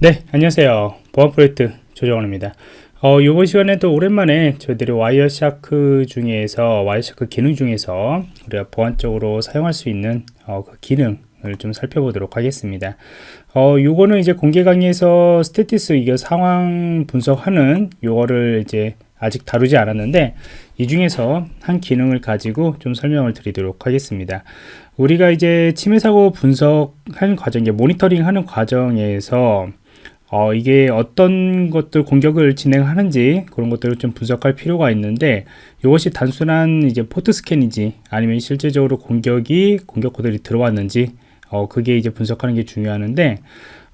네 안녕하세요. 보안 프로젝트 조정원입니다. 어, 이번 시간에도 오랜만에 저희들이 와이어샤크 중에서 와이어샤크 기능 중에서 우리가 보안적으로 사용할 수 있는 어, 그 기능을 좀 살펴보도록 하겠습니다. 어, 요거는 이제 공개 강의에서 statistics 이거 상황 분석하는 요거를 이제 아직 다루지 않았는데 이 중에서 한 기능을 가지고 좀 설명을 드리도록 하겠습니다. 우리가 이제 침해 사고 분석하는 과정, 모니터링 하는 과정에서 어, 이게 어떤 것들 공격을 진행하는지 그런 것들을 좀 분석할 필요가 있는데 이것이 단순한 이제 port scan이지 아니면 실제적으로 공격이 공격 코드들이 들어왔는지 어, 그게 이제 분석하는 게 중요하는데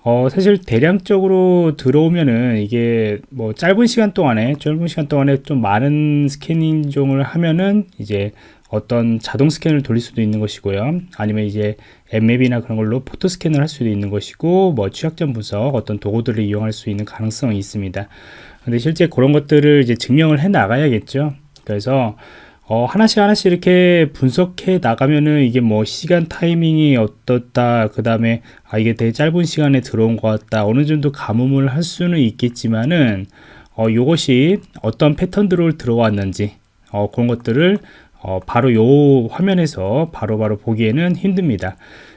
어, 사실 대량적으로 들어오면은 이게 뭐 짧은 시간 동안에 짧은 시간 동안에 좀 많은 scanning 종을 하면은 이제 어떤 자동 scan을 돌릴 수도 있는 것이고요. 아니면 이제 앱맵이나 그런 걸로 포토 스캔을 할 수도 있는 것이고 뭐 취약점 분석 어떤 도구들을 이용할 수 있는 가능성이 있습니다. 근데 실제 그런 것들을 이제 증명을 해 나가야겠죠. 그래서 어, 하나씩 하나씩 이렇게 분석해 나가면은 이게 뭐 시간 타이밍이 어떻다 그 다음에 아 이게 되게 짧은 시간에 들어온 것 같다 어느 정도 가뭄을 할 수는 있겠지만은 어, 요것이 어떤 패턴들을 들어왔는지 어, 그런 것들을 어, 바로 요 화면에서 바로바로 바로 보기에는 힘듭니다.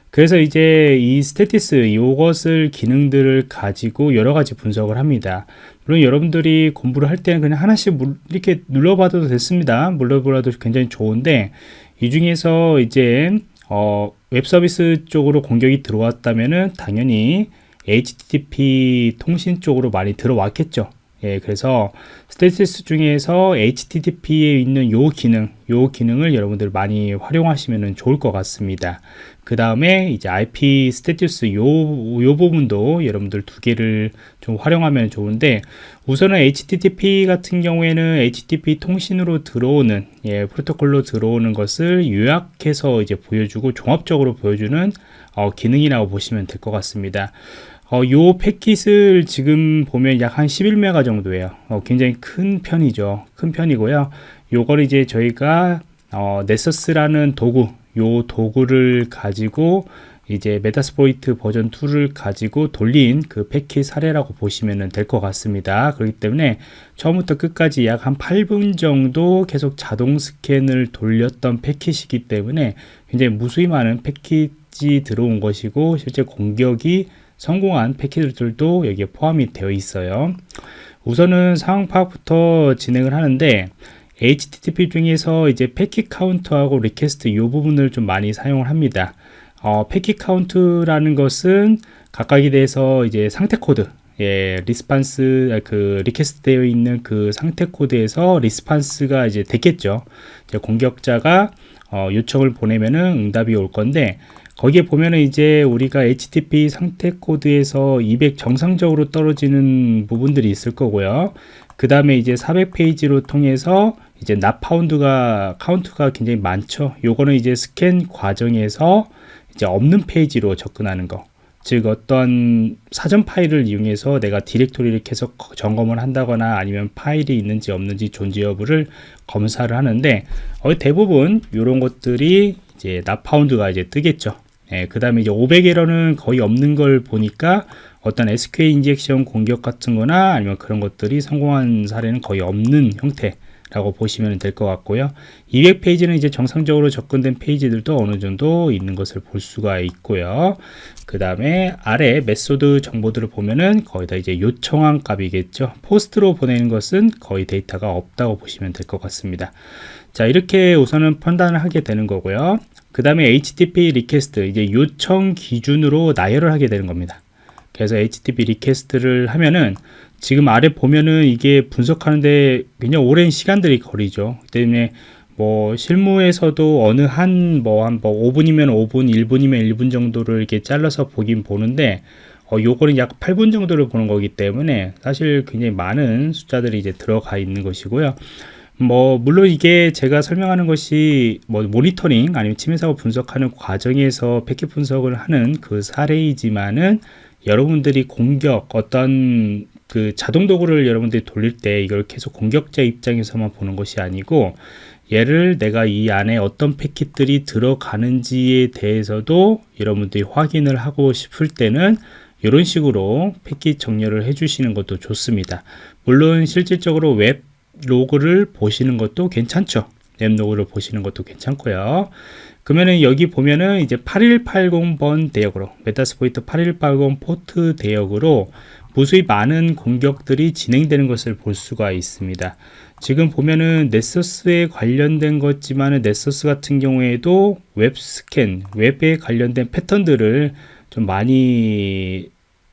그래서 이제 이 statistics 이것을 기능들을 가지고 여러 가지 분석을 합니다. 물론 여러분들이 공부를 할 때는 그냥 하나씩 이렇게 눌러봐도 됐습니다. 눌러보라도 굉장히 좋은데 이 중에서 이제 어, 웹 서비스 쪽으로 공격이 들어왔다면은 당연히 HTTP 통신 쪽으로 많이 들어왔겠죠 예, 그래서 Statistics 중에서 HTTP에 있는 요 기능, 요 기능을 여러분들 많이 활용하시면 좋을 것 같습니다. 그 다음에 이제 IP Statistics 요, 요 부분도 여러분들 두 개를 좀 활용하면 좋은데 우선은 HTTP 같은 경우에는 HTTP 통신으로 들어오는 예, 프로토콜로 들어오는 것을 요약해서 이제 보여주고 종합적으로 보여주는 어, 기능이라고 보시면 될 것 같습니다. 어, 요 패킷을 지금 보면 약 한 11메가 정도예요. 어, 굉장히 큰 편이죠. 큰 편이고요. 요걸 이제 저희가 어, Nessus라는 도구, 요 도구를 가지고 이제 Metasploit 버전 2를 가지고 돌린 그 패킷 사례라고 보시면 될 것 같습니다. 그렇기 때문에 처음부터 끝까지 약 한 8분 정도 계속 자동 스캔을 돌렸던 패킷이기 때문에 굉장히 무수히 많은 패킷이 들어온 것이고 실제 공격이 성공한 패킷들도 여기에 포함이 되어 있어요 우선은 상황 파악부터 진행을 하는데 HTTP 중에서 이제 packet count하고 request 이 부분을 좀 많이 사용을 합니다 어, packet count라는 것은 각각에 대해서 이제 상태 코드 예, response 그 request 되어 있는 그 상태 코드에서 response가 이제 됐겠죠. 이제 공격자가 어, 요청을 보내면은 응답이 올 건데 거기에 보면은 이제 우리가 HTTP 상태 코드에서 200 정상적으로 떨어지는 부분들이 있을 거고요. 그 다음에 이제 400페이지로 통해서 이제 Not Found가 카운트가 굉장히 많죠. 요거는 이제 스캔 과정에서 이제 없는 페이지로 접근하는 거. 즉 어떤 사전 파일을 이용해서 내가 디렉토리를 계속 점검을 한다거나 아니면 파일이 있는지 없는지 존재 여부를 검사를 하는데 어, 대부분 이런 것들이 이제 Not Found가 이제 뜨겠죠. 예, 그 다음에 이제 500에러는 거의 없는 걸 보니까 어떤 SQL injection 공격 같은 거나 아니면 그런 것들이 성공한 사례는 거의 없는 형태 라고 보시면 될 것 같고요. 200페이지는 이제 정상적으로 접근된 페이지들도 어느 정도 있는 것을 볼 수가 있고요. 그 다음에 아래 method 정보들을 보면은 거의 다 이제 요청한 값이겠죠. POST로 보내는 것은 거의 데이터가 없다고 보시면 될 것 같습니다. 자 이렇게 우선은 판단을 하게 되는 거고요 그 다음에 HTTP request 이제 요청 기준으로 나열을 하게 되는 겁니다. 그래서 HTTP request를 하면은 지금 아래 보면은 이게 분석하는데 굉장히 오랜 시간들이 걸리죠. 때문에 뭐 실무에서도 어느 한 뭐 한뭐 뭐 5분이면 5분 1분이면 1분 정도를 이렇게 잘라서 보긴 보는데 어, 요거는 약 8분 정도를 보는 거기 때문에 사실 굉장히 많은 숫자들이 이제 들어가 있는 것이고요 뭐 물론 이게 제가 설명하는 것이 뭐 모니터링 아니면 침해 사고 분석하는 과정에서 패킷 분석을 하는 그 사례이지만은 여러분들이 공격 어떤 그 자동 도구를 여러분들이 돌릴 때 이걸 계속 공격자 입장에서만 보는 것이 아니고 얘를 내가 이 안에 어떤 패킷들이 들어가는지에 대해서도 여러분들이 확인을 하고 싶을 때는 이런 식으로 패킷 정렬을 해주시는 것도 좋습니다. 물론 실질적으로 웹 로그를 보시는 것도 괜찮죠. 웹 로그를 보시는 것도 괜찮고요. 그러면은 여기 보면은 이제 8180번 대역으로 Metasploit 8180 포트 대역으로 무수히 많은 공격들이 진행되는 것을 볼 수가 있습니다. 지금 보면은 Nessus에 관련된 것지만은 Nessus 같은 경우에도 웹 스캔, 웹에 관련된 패턴들을 좀 많이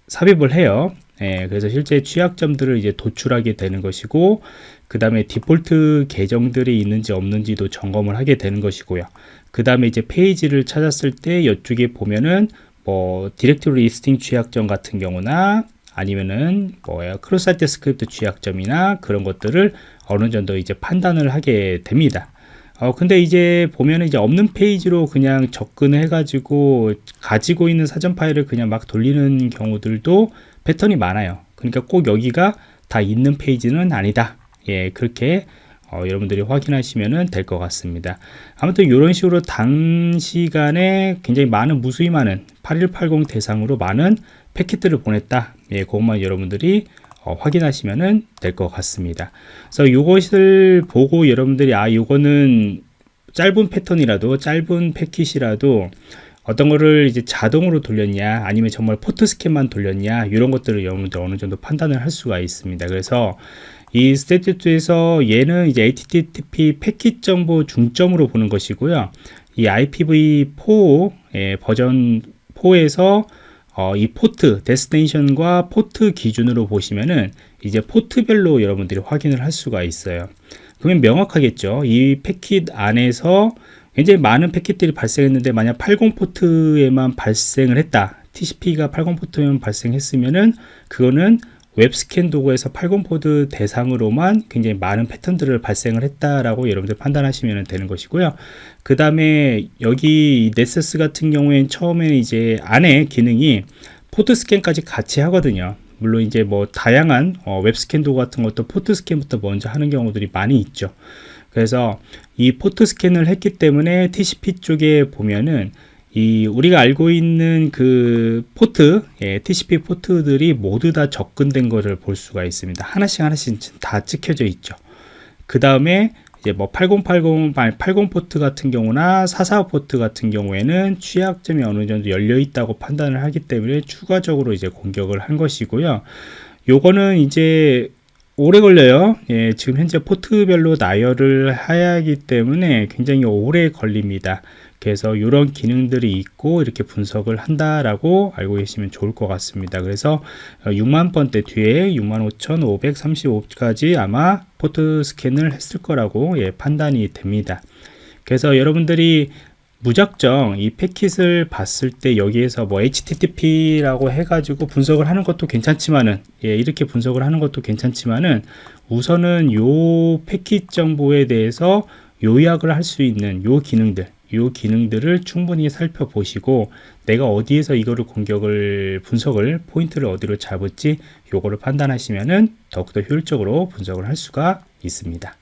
삽입을 해요. 예, 그래서 실제 취약점들을 이제 도출하게 되는 것이고 그 다음에 디폴트 계정들이 있는지 없는지도 점검을 하게 되는 것이고요. 그 다음에 이제 페이지를 찾았을 때 이쪽에 보면은 뭐 directory listing 취약점 같은 경우나 아니면은 뭐야 cross-site script 취약점이나 그런 것들을 어느 정도 이제 판단을 하게 됩니다. 어 근데 이제 보면은 이제 없는 페이지로 그냥 접근해 가지고 가지고 있는 사전 파일을 그냥 막 돌리는 경우들도 패턴이 많아요. 그러니까 꼭 여기가 다 있는 페이지는 아니다. 예, 그렇게 어, 여러분들이 확인하시면 될 것 같습니다. 아무튼 이런 식으로 단시간에 굉장히 많은 무수히 많은 8180 대상으로 많은 패킷들을 보냈다. 예, 그것만 여러분들이 어, 확인하시면 될 것 같습니다. 그래서 이것을 보고 여러분들이 아, 이거는 짧은 패턴이라도 짧은 패킷이라도 어떤 거를 이제 자동으로 돌렸냐 아니면 정말 포트 스캔만 돌렸냐 이런 것들을 여러분들 어느 정도 판단을 할 수가 있습니다. 그래서 이 스테이트2에서 얘는 이제 HTTP 패킷 정보 중점으로 보는 것이고요. 이 IPv4 예, 버전 4에서 어, 이 포트, destination과 포트 기준으로 보시면은 이제 포트별로 여러분들이 확인을 할 수가 있어요. 그러면 명확하겠죠. 이 패킷 안에서 굉장히 많은 패킷들이 발생했는데 만약 80 포트에만 발생을 했다. TCP가 80 포트에만 발생했으면은 그거는 웹스캔 도구에서 80포트 대상으로만 굉장히 많은 패턴들을 발생을 했다라고 여러분들 판단하시면 되는 것이고요. 그 다음에 여기 Nessus 같은 경우에는 처음에는 이제 안에 기능이 포트 스캔까지 같이 하거든요. 물론 이제 뭐 다양한 어, 웹스캔 도구 같은 것도 포트 스캔부터 먼저 하는 경우들이 많이 있죠. 그래서 이 포트 스캔을 했기 때문에 TCP 쪽에 보면은 이 우리가 알고 있는 그 포트, 예, TCP 포트들이 모두 다 접근된 것을 볼 수가 있습니다. 하나씩 하나씩 다 찍혀져 있죠. 그 다음에 이제 뭐 8080, 80 포트 같은 경우나 44 포트 같은 경우에는 취약점이 어느 정도 열려 있다고 판단을 하기 때문에 추가적으로 이제 공격을 한 것이고요. 요거는 이제 오래 걸려요. 예, 지금 현재 포트별로 나열을 해야 하기 때문에 굉장히 오래 걸립니다. 그래서 이런 기능들이 있고 이렇게 분석을 한다라고 알고 계시면 좋을 것 같습니다. 그래서 6만 번대 뒤에 65,535까지 아마 포트 스캔을 했을 거라고 예, 판단이 됩니다. 그래서 여러분들이 무작정 이 패킷을 봤을 때 여기에서 뭐 HTTP라고 해가지고 분석을 하는 것도 괜찮지만은 예, 이렇게 분석을 하는 것도 괜찮지만은 우선은 요 패킷 정보에 대해서 요약을 할 수 있는 요 기능들 이 기능들을 충분히 살펴보시고 내가 어디에서 이거를 공격을 분석을 포인트를 어디로 잡을지 요거를 판단하시면은 더욱더 효율적으로 분석을 할 수가 있습니다.